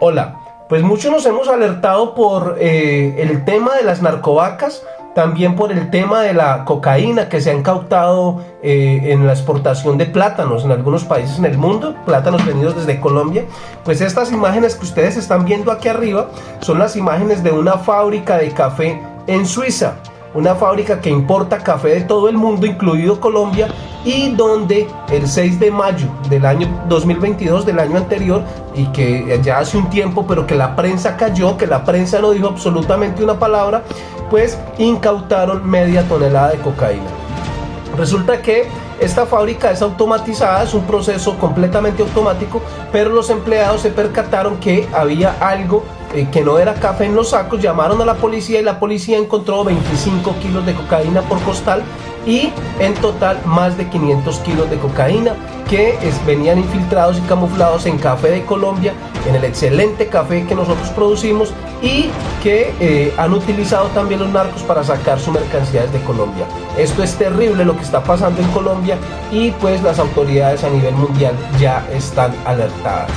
Hola, pues muchos nos hemos alertado por eh, el tema de las narcovacas, también por el tema de la cocaína que se ha incautado eh, en la exportación de plátanos en algunos países en el mundo, plátanos venidos desde Colombia. Pues estas imágenes que ustedes están viendo aquí arriba son las imágenes de una fábrica de café en Suiza una fábrica que importa café de todo el mundo, incluido Colombia, y donde el 6 de mayo del año 2022, del año anterior, y que ya hace un tiempo, pero que la prensa cayó, que la prensa no dijo absolutamente una palabra, pues incautaron media tonelada de cocaína. Resulta que esta fábrica es automatizada, es un proceso completamente automático, pero los empleados se percataron que había algo eh, que no era café en los sacos, llamaron a la policía y la policía encontró 25 kilos de cocaína por costal y en total más de 500 kilos de cocaína que venían infiltrados y camuflados en café de Colombia, en el excelente café que nosotros producimos y que eh, han utilizado también los narcos para sacar su mercancías de Colombia. Esto es terrible lo que está pasando en Colombia y pues las autoridades a nivel mundial ya están alertadas.